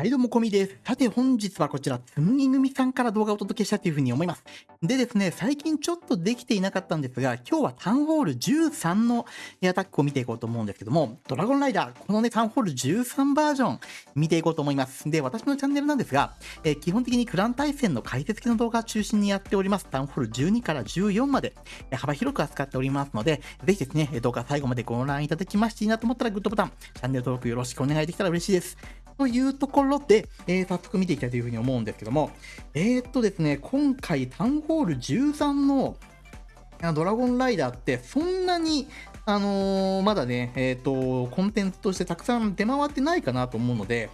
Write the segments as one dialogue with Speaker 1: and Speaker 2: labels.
Speaker 1: はい、どうも、こみです。さて、本日はこちら、つむぎ組さんから動画をお届けしたというふうに思います。でですね、最近ちょっとできていなかったんですが、今日はタウンホール13のアタックを見ていこうと思うんですけども、ドラゴンライダー、このね、タウンホール13バージョン、見ていこうと思います。で、私のチャンネルなんですが、えー、基本的にクラン対戦の解説系の動画を中心にやっております。タウンホール12から14まで、え、幅広く扱っておりますので、ぜひですね、動画最後までご覧いただきましていいなと思ったらグッドボタン、チャンネル登録よろしくお願いできたら嬉しいです。というところで、えー、早速見ていきたいというふうに思うんですけども、えー、っとですね、今回タウンホール13のドラゴンライダーってそんなにあのー、まだね、えっ、と、コンテンツとしてたくさん出回ってないかなと思うので、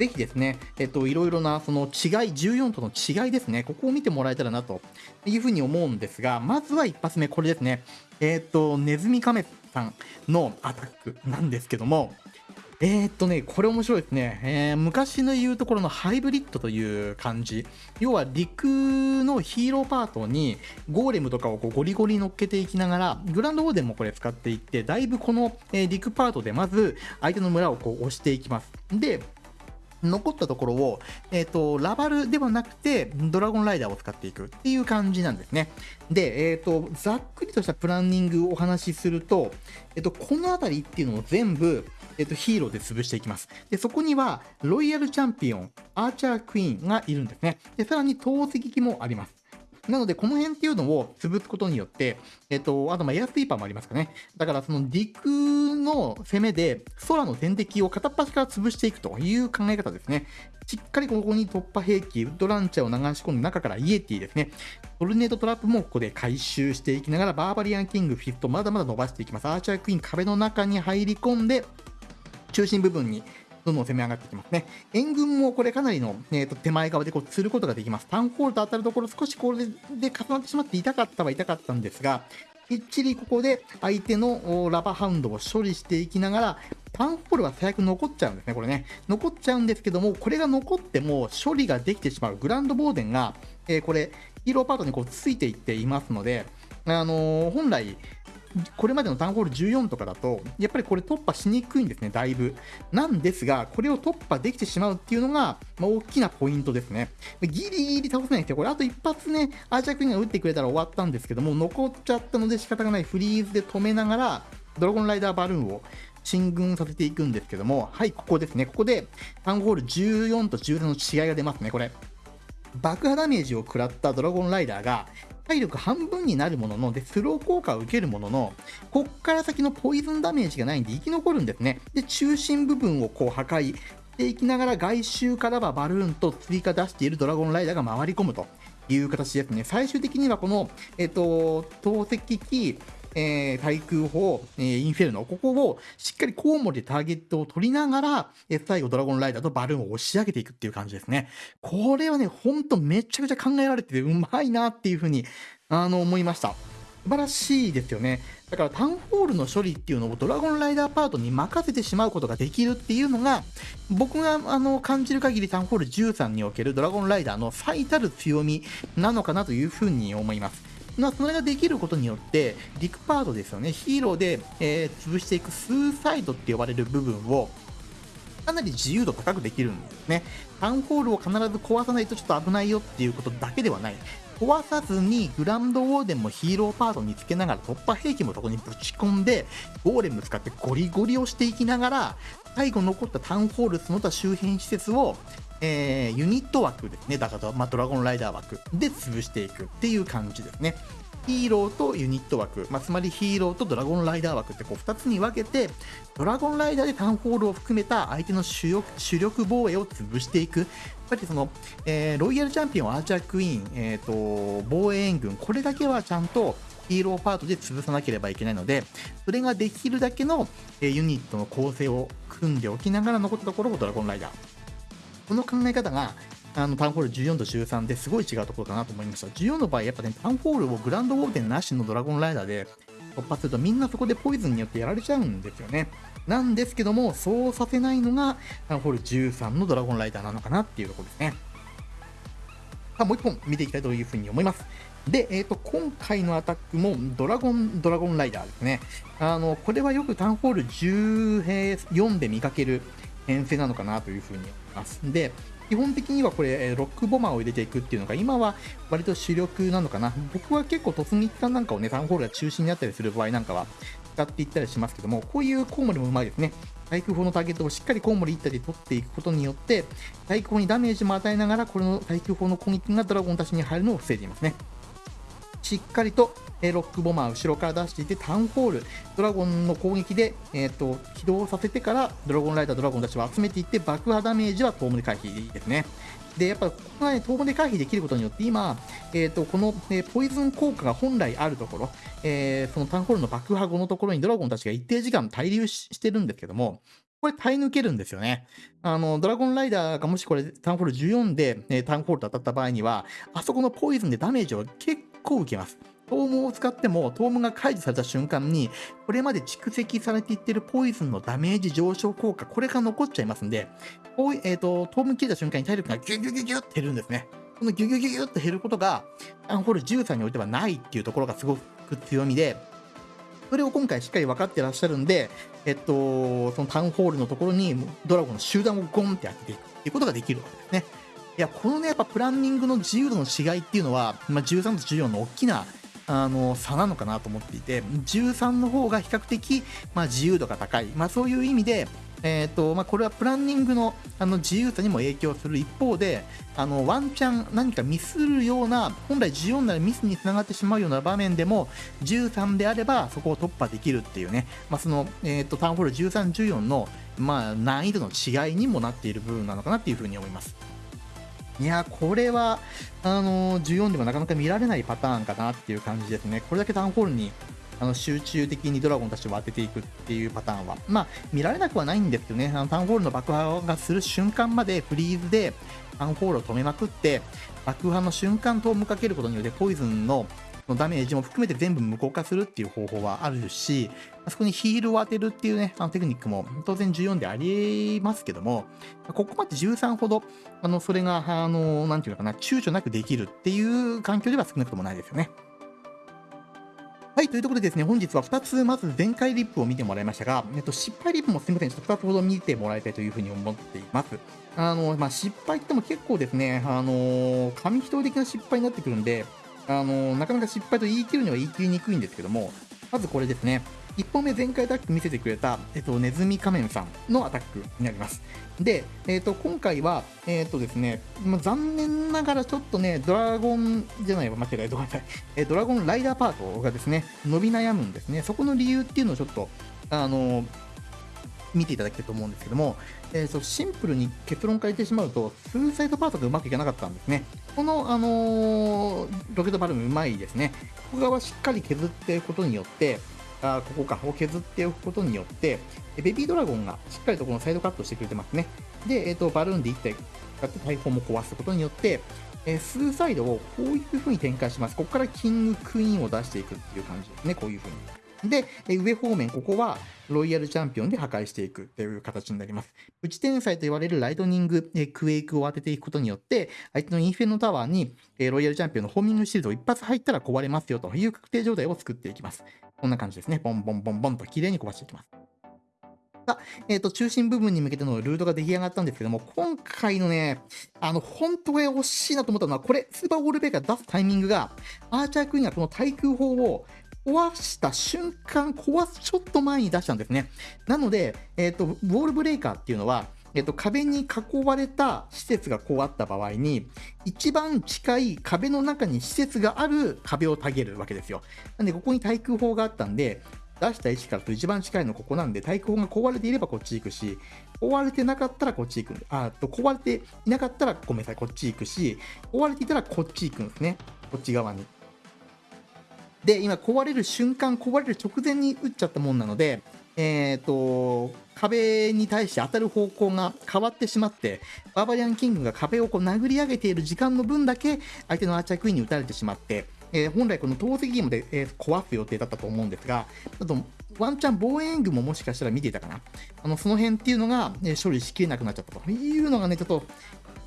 Speaker 1: ぜひですね、えっと、いろいろなその違い、14との違いですね、ここを見てもらえたらなというふうに思うんですが、まずは一発目、これですね、えっと、ネズミカメさんのアタックなんですけども、えー、っとね、これ面白いですね、えー、昔の言うところのハイブリッドという感じ。要は陸のヒーローパートにゴーレムとかをこうゴリゴリ乗っけていきながら、グランドオーデンもこれ使っていって、だいぶこの、え、陸パートでまず相手の村をこう押していきます。で、残ったところを、えっ、ー、と、ラバルではなくて、ドラゴンライダーを使っていくっていう感じなんですね。で、えっ、ー、と、ざっくりとしたプランニングをお話しすると、えっ、ー、と、このあたりっていうのを全部、えっ、と、ヒーローで潰していきます。で、そこには、ロイヤルチャンピオン、アーチャークイーンがいるんですね。で、さらに投石機もあります。なので、この辺っていうのを潰すことによって、えっと、あと、まエアスイーパーもありますかね。だから、その陸の攻めで、空の天敵を片っ端から潰していくという考え方ですね。しっかりここに突破兵器、ウッドランチャーを流し込んで中からイエティですね。トルネードトラップもここで回収していきながら、バーバリアンキング、フィスト、まだまだ伸ばしていきます。アーチャークイーン、壁の中に入り込んで、中心部分にどんどん攻め上がってきますね。援軍もこれかなりの、えー、と手前側でこう釣ることができます。タウンホールと当たるところ少しこれで重なってしまって痛かったは痛かったんですが、きっちりここで相手のラバーハウンドを処理していきながら、タウンホールは最悪残っちゃうんですね、これね。残っちゃうんですけども、これが残っても処理ができてしまうグランドウォーデンが、えー、これ、ヒーローパートにこうついていっていますので、あのー、本来、これまでのタウンホール14とかだと、やっぱりこれ突破しにくいんですね、だいぶ。なんですが、これを突破できてしまうっていうのが、まあ、大きなポイントですね。ギリギリ倒せないんですよ。これあと一発ね、アーチャークイーンが打ってくれたら終わったんですけども、残っちゃったので仕方がないフリーズで止めながら、ドラゴンライダーバルーンを進軍させていくんですけども、はい、ここですね。ここで、タウンホール14と13の違いが出ますね、これ。爆破ダメージを食らったドラゴンライダーが体力半分になるものの、で、スロー効果を受けるものの、こっから先のポイズンダメージがないんで生き残るんですね。で、中心部分をこう破壊していきながら外周からはバルーンと追加出しているドラゴンライダーが回り込むという形ですね。最終的にはこの、えっ、と、投石機、えー、対空砲、えー、インフェルノ、ここをしっかりコウモリでターゲットを取りながら、えー、最後ドラゴンライダーとバルーンを押し上げていくっていう感じですね。これはね、ほんとめちゃくちゃ考えられててうまいなっていうふうに、あの、思いました。素晴らしいですよね。だからタウンホールの処理っていうのをドラゴンライダーパートに任せてしまうことができるっていうのが、僕があの感じる限りタウンホール13におけるドラゴンライダーの最たる強みなのかなというふうに思います。まあ、それができることによって、陸パートですよね、ヒーローで、えー、潰していくスーサイドって呼ばれる部分を、かなり自由度高くできるんですね。タウンホールを必ず壊さないとちょっと危ないよっていうことだけではない。壊さずにグランドウォーデンもヒーローパートにつけながら突破兵器もそこにぶち込んでゴーレム使ってゴリゴリをしていきながら最後残ったタウンホールその他周辺施設をえー、ユニット枠ですね。だから、まあ、ドラゴンライダー枠で潰していくっていう感じですね。ヒーローとユニット枠、まあ、つまりヒーローとドラゴンライダー枠ってこう2つに分けて、ドラゴンライダーでタウンホールを含めた相手の主力主力防衛を潰していく。やっぱりその、えー、ロイヤルチャンピオン、アーチャークイーン、えーと、防衛援軍、これだけはちゃんとヒーローパートで潰さなければいけないので、それができるだけの、え、ユニットの構成を組んでおきながら残ったところをドラゴンライダー。この考え方があのタウンホール14と13ですごい違うところかなと思いました。14の場合、やっぱね、タウンホールをグランドウォーデンなしのドラゴンライダーで突破するとみんなそこでポイズンによってやられちゃうんですよね。なんですけども、そうさせないのがタウンホール13のドラゴンライダーなのかなっていうところですね。さあ、もう一本見ていきたいというふうに思います。で、えっ、ー、と、今回のアタックもドラゴン、ドラゴンライダーですね。あの、これはよくタウンホール14で見かける編成なのかなというふうに思います。で、基本的にはこれ、ロックボマーを入れていくっていうのが、今は割と主力なのかな。僕は結構突撃艦なんかをね、タウンホールが中心になったりする場合なんかは、使っていったりしますけども、こういうコウモリもうまいですね。対空砲のターゲットをしっかりコウモリ1体で取っていくことによって、対空砲にダメージも与えながら、これの対空砲の攻撃がドラゴンたちに入るのを防いでいますね。しっかりと、ロックボマー後ろから出していて、タウンホール、ドラゴンの攻撃で、えーと、起動させてから、ドラゴンライダー、ドラゴンたちを集めていって、爆破ダメージは遠目で回避ですね。で、やっぱここがね、遠目で回避できることによって、今、えーと、この、えポイズン効果が本来あるところ、えー、そのタウンホールの爆破後のところにドラゴンたちが一定時間滞留してるんですけども、これ耐え抜けるんですよね。あの、ドラゴンライダーがもしこれタウンホール14で、えタウンホールと当たった場合には、あそこのポイズンでダメージを結構受けます。トームを使っても、トームが解除された瞬間に、これまで蓄積されていってるポイズンのダメージ上昇効果、これが残っちゃいますんで、こうえーと、トーム切れた瞬間に体力がギュギュギュギュって減るんですね。このギュギュギュギュって減ることが、タウンホール13においてはないっていうところがすごく強みで、それを今回しっかり分かってらっしゃるんで、えっと、そのタウンホールのところにドラゴンの集団をゴンって当てていくっていうことができるわけですね。いや、このね、やっぱプランニングの自由度の違いっていうのは、まあ、13と14の大きなあの差なのかなと思っていて、13の方が比較的、まあ、自由度が高い、まあ、そういう意味で、えーとまあ、これはプランニングのあの自由さにも影響する一方であのワンチャン何かミスるような本来14ならミスにつながってしまうような場面でも13であればそこを突破できるっていうね、まあ、その、えーと、タウンホール13、14の、まあ、難易度の違いにもなっている部分なのかなっていうふうに思います。いや、これは、あのー、14でもなかなか見られないパターンかなっていう感じですね。これだけタウンホールにあの集中的にドラゴンたちを当てていくっていうパターンは、まあ、見られなくはないんですけどね、あのタウンホールの爆破がする瞬間までフリーズでタウンホールを止めまくって、爆破の瞬間と向かけることによってポイズンののダメージも含めて全部無効化するっていう方法はあるし、あそこにヒールを当てるっていうね、あのテクニックも当然14でありますけども、ここまで13ほど、あの、それが、あの、なんていうのかな、躊躇なくできるっていう環境では少なくともないですよね。はい、というところでですね、本日は2つ、まず全開リップを見てもらいましたが、えっと、失敗リップもすみません、ちょっと2つほど見てもらいたいというふうに思っています。あの、まあ、失敗っても結構ですね、あの、紙一重的な失敗になってくるんで、あの、なかなか失敗と言い切るには言い切りにくいんですけども、まずこれですね。1本目全開アタック見せてくれた、えっと、ネズミ仮面さんのアタックになります。で、えっと、今回は、えっとですね、まあ、残念ながらちょっとね、ドラゴンじゃないわ、間違えた、ごめんなさい。えドラゴンライダーパートがですね、伸び悩むんですね。そこの理由っていうのをちょっと、あの見ていただきたいと思うんですけども、えー、シンプルに結論から言ってしまうと、スーサイドパートがうまくいかなかったんですね。この、あのー、ロケットバルーンうまいですね。ここ側しっかり削っていくことによって、あここか、を削っておくことによって、ベビードラゴンがしっかりとこのサイドカットしてくれてますね。で、えっ、ー、と、バルーンで1体使って大砲も壊すことによって、えー、スーサイドをこういう風に展開します。ここからキングクイーンを出していくっていう感じですね。こういう風に。で、上方面、ここはロイヤルチャンピオンで破壊していくという形になります。プチ天才と言われるライトニング、クエイクを当てていくことによって、相手のインフェノタワーにロイヤルチャンピオンのホーミングシールドを一発入ったら壊れますよという確定状態を作っていきます。こんな感じですね。ボンボンボンボンと綺麗に壊していきます。さあえーと、中心部分に向けてのルートが出来上がったんですけども、今回のね、あの、本当に惜しいなと思ったのは、これ、スーパーウォールベーカー出すタイミングが、アーチャークイーンがこの対空砲を壊した瞬間、壊すちょっと前に出したんですね。なので、えっ、ー、と、ウォールブレーカーっていうのは、えっ、ー、と、壁に囲われた施設がこうあった場合に、一番近い壁の中に施設がある壁をたげるわけですよ。なんで、ここに対空砲があったんで、出した位置からと一番近いのここなんで、対空砲が壊れていればこっち行くし、壊れてなかったらこっち行くんであっと、壊れていなかったらごめんなさい、こっち行くし、壊れていたらこっち行くんですね。こっち側に。で、今壊れる瞬間、壊れる直前に打っちゃったもんなので、えっ、ー、と、壁に対して当たる方向が変わってしまって、バーバリアンキングが壁をこう殴り上げている時間の分だけ、相手のアーチャークイーンに打たれてしまって、えー、本来この投石ゲームで、えー、壊す予定だったと思うんですが、あとワンチャン防衛援軍ももしかしたら見ていたかな。あのその辺っていうのが、ね、処理しきれなくなっちゃったというのがね、ちょっと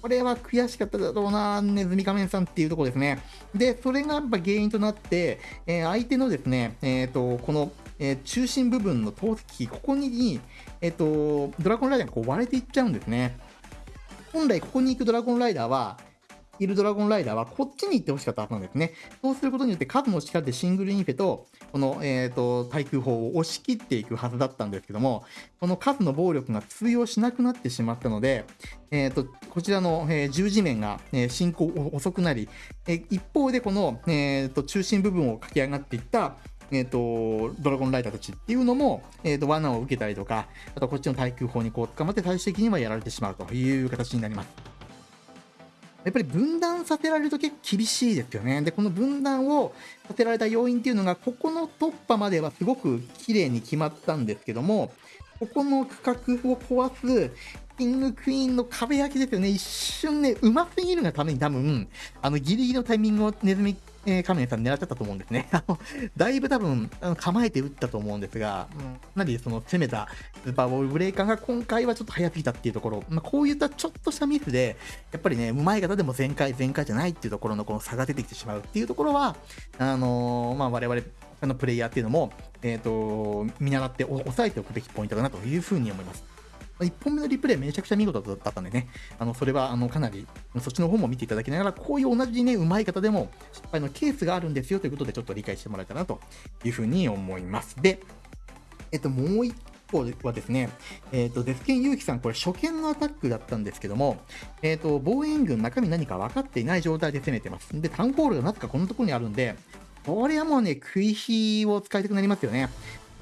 Speaker 1: これは悔しかっただろうな、ネズミ仮面さんっていうところですね。で、それがやっぱ原因となって、えー、相手のですね、えっ、ー、と、この、えー、中心部分の投石ここに、えっ、と、ドラゴンライダーがこう割れていっちゃうんですね。本来ここに行くドラゴンライダーは、いるドラゴンライダーはこっちに行ってほしかったはずなんですね。そうすることによって数の力でシングルインフェと、この、え、ー、と、対空砲を押し切っていくはずだったんですけども、この数の暴力が通用しなくなってしまったので、え、ー、と、こちらの、えー、十字面が、えー、進行遅くなり、えー、一方でこの、え、ー、と、中心部分を駆け上がっていったえ、ー、と、ドラゴンライダーたちっていうのも、えっ、ー、と、罠を受けたりとか、あとこっちの対空砲にこう捕まって最終的にはやられてしまうという形になります。やっぱり分断させられると結構厳しいですよね。で、この分断をさせられた要因っていうのが、ここの突破まではすごく綺麗に決まったんですけども、ここの区画を壊すキングクイーンの壁焼きですよね。一瞬ね、うますぎるがために多分、あの、ギリギリのタイミングをネズミえー、カメラさん狙ってたと思うんですね。あの、だいぶ多分、あの構えて打ったと思うんですが、うん、かなりその攻めたスーパーボールブレーカーが今回はちょっと早すぎたっていうところ、まあ、こういったちょっとしたミスで、やっぱりね、うまい方でも前回、前回じゃないっていうところのこの差が出てきてしまうっていうところは、あのー、まあ、我々、あのプレイヤーっていうのも、えっ、ー、と、見習って押さえておくべきポイントかなというふうに思います。1本目のリプレイめちゃくちゃ見事だったんでね、あの、それは、あの、かなり、そっちの方も見ていただきながら、こういう同じね、うまい方でも、失敗のケースがあるんですよということで、ちょっと理解してもらえたらなというふうに思います。で、えっと、もう一個はですね、えっ、と、デスケンユウキさん、これ初見のアタックだったんですけども、えっ、と、防衛軍中身何か分かっていない状態で攻めてます。で、タウンホールがなぜかこんなところにあるんで、これはもうね、食い火を使いたくなりますよね。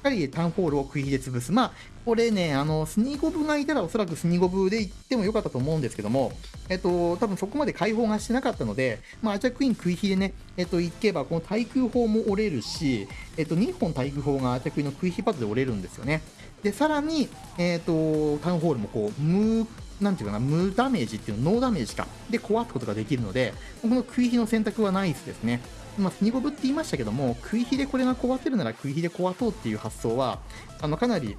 Speaker 1: しっかりタウンホールを食い火で潰す。まあ、これね、あの、スニーゴブがいたらおそらくスニーゴブで行ってもよかったと思うんですけども、えっと、多分そこまで解放がしてなかったので、まあ、アジャクイーン食い火でね、えっと、行けば、この対空砲も折れるし、えっと、2本対空砲がアジャクイーンの食い火パッドで折れるんですよね。で、さらに、えっと、タウンホールもこう、無、なんていうかな、無ダメージっていうの、ノーダメージか、で壊すことができるので、この食い火の選択はナイスですね。まあ、スニゴブって言いましたけども、食い火でこれが壊せるなら食い火で壊そうっていう発想は、あのかなり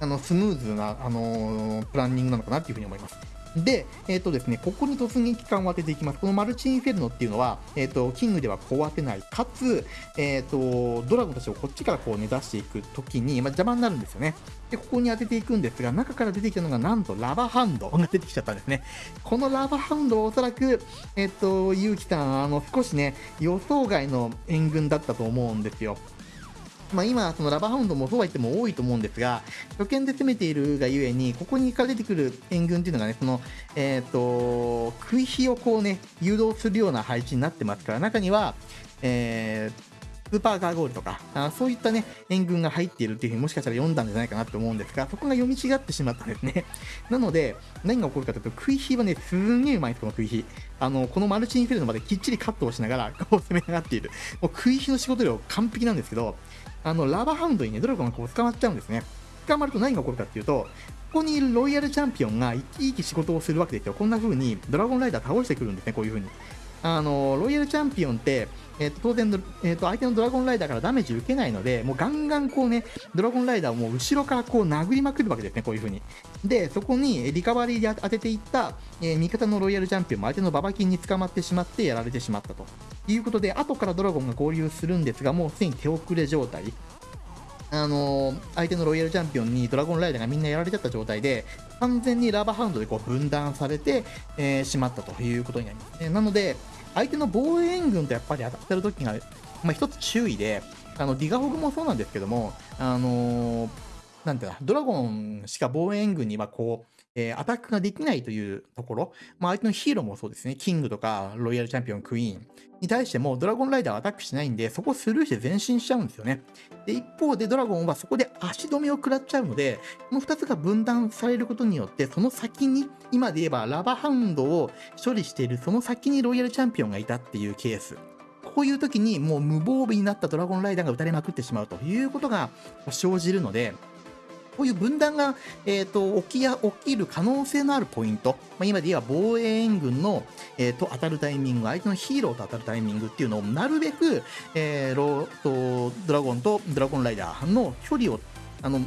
Speaker 1: あのスムーズな、あのー、プランニングなのかなっていうふうに思います。で、えっ、ー、とですね、ここに突撃艦を当てていきます。このマルチインフェルノっていうのは、えっ、ー、と、キングではこう当てない。かつ、えっ、ー、と、ドラゴンたちをこっちからこうね、出していくときに、まあ、邪魔になるんですよね。で、ここに当てていくんですが、中から出てきたのが、なんとラバハンドが出てきちゃったんですね。このラバハンドはおそらく、えっ、と、ゆうきさん、あの、少しね、予想外の援軍だったと思うんですよ。まあ、今、そのラバーハウンドもそうは言っても多いと思うんですが、初見で攻めているがゆえに、ここにから出てくる援軍っていうのがね、その、えっ、ー、と、食い火をこうね、誘導するような配置になってますから、中には、えー、スーパーガーゴールとか、あそういったね、援軍が入っているっていうふうにもしかしたら読んだんじゃないかなと思うんですが、そこが読み違ってしまったんですね。なので、何が起こるかというと、食い火はね、すんげえうまいです、この食い火。あの、このマルチインフェルノまできっちりカットをしながら、こう攻め上がっている。もう食い火の仕事量完璧なんですけど、あの、ラバーハウンドにね、ドラゴンがこう捕まっちゃうんですね。捕まると何が起こるかっていうと、ここにいるロイヤルチャンピオンが生き生き仕事をするわけですよ。こんな風にドラゴンライダー倒してくるんですね、こういう風に。あの、ロイヤルチャンピオンって、えっ、と、当然、えっ、と、相手のドラゴンライダーからダメージ受けないので、もうガンガンこうね、ドラゴンライダーをもう後ろからこう殴りまくるわけですね、こういう風に。で、そこにリカバリーで当てていった、えー、味方のロイヤルチャンピオンも相手のババキンに捕まってしまってやられてしまったということで、後からドラゴンが合流するんですが、もうすでに手遅れ状態。あの、相手のロイヤルチャンピオンにドラゴンライダーがみんなやられちゃった状態で、完全にラバーハウンドでこう分断されて、えー、しまったということになりますね。なので、相手の防衛援軍とやっぱり当たってる時が、まあ、一つ注意で、あのディガホグもそうなんですけども、あのー、なんていうの、ドラゴンしか防衛援軍にはこう、えー、アタックができないというところ、まあ、相手のヒーローもそうですね、キングとかロイヤルチャンピオン、クイーンに対してもドラゴンライダーはアタックしないんで、そこをスルーして前進しちゃうんですよね。で、一方でドラゴンはそこで足止めを食らっちゃうので、この2つが分断されることによって、その先に、今で言えばラバハウンドを処理しているその先にロイヤルチャンピオンがいたっていうケース。こういう時にもう無防備になったドラゴンライダーが撃たれまくってしまうということが生じるので、こういう分断が、えーと、起きや起きる可能性のあるポイント、まあ、今で言えば防衛援軍の、えー、と当たるタイミング、相手のヒーローと当たるタイミングっていうのをなるべく、えー、ロとドラゴンとドラゴンライダーの距離をあの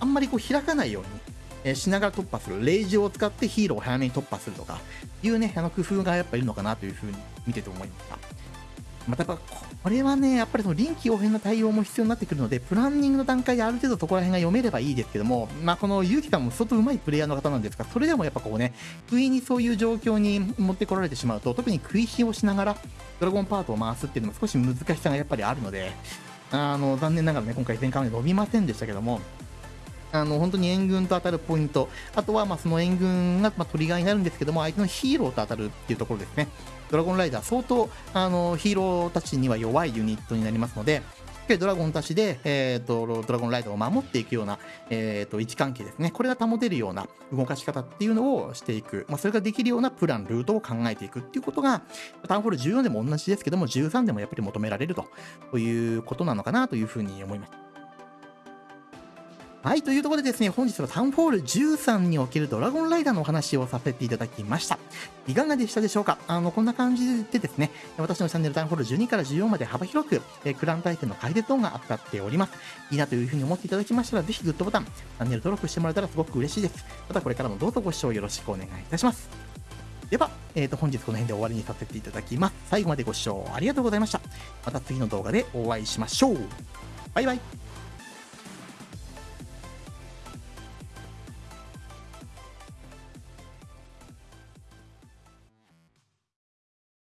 Speaker 1: あんまりこう開かないようにしながら突破する。レイジを使ってヒーローを早めに突破するとか、いうね、あの工夫がやっぱりいるのかなというふうに見てて思いました。またこれはね、やっぱりその臨機応変な対応も必要になってくるので、プランニングの段階である程度そこら辺が読めればいいですけども、まあ、このゆうきさんも相当上手いプレイヤーの方なんですが、それでもやっぱこうね、不意にそういう状況に持ってこられてしまうと、特に食い火をしながらドラゴンパートを回すっていうのも少し難しさがやっぱりあるので、あの残念ながらね、今回前回まで伸びませんでしたけども、あの本当に援軍と当たるポイント、あとはまあその援軍がまあトリガーになるんですけども、相手のヒーローと当たるっていうところですね。ドラゴンライダー、相当あのヒーローたちには弱いユニットになりますので、ドラゴンたちで、えー、とドラゴンライダーを守っていくような、えー、と位置関係ですね、これが保てるような動かし方っていうのをしていく、まあ、それができるようなプラン、ルートを考えていくっていうことが、タウンホール14でも同じですけども、13でもやっぱり求められるということなのかなというふうに思います。はい、というところでですね、本日はタウンホール13におけるドラゴンライダーのお話をさせていただきました。いかがでしたでしょうか？あの、こんな感じでですね、私のチャンネルタウンホール12から14まで幅広く、えクラン対戦の解説動画扱っております。いいなというふうに思っていただきましたら、ぜひグッドボタン、チャンネル登録してもらえたらすごく嬉しいです。またこれからもどうぞご視聴よろしくお願いいたします。では、えー、と本日この辺で終わりにさせていただきます。最後までご視聴ありがとうございました。また次の動画でお会いしましょう。バイバイ。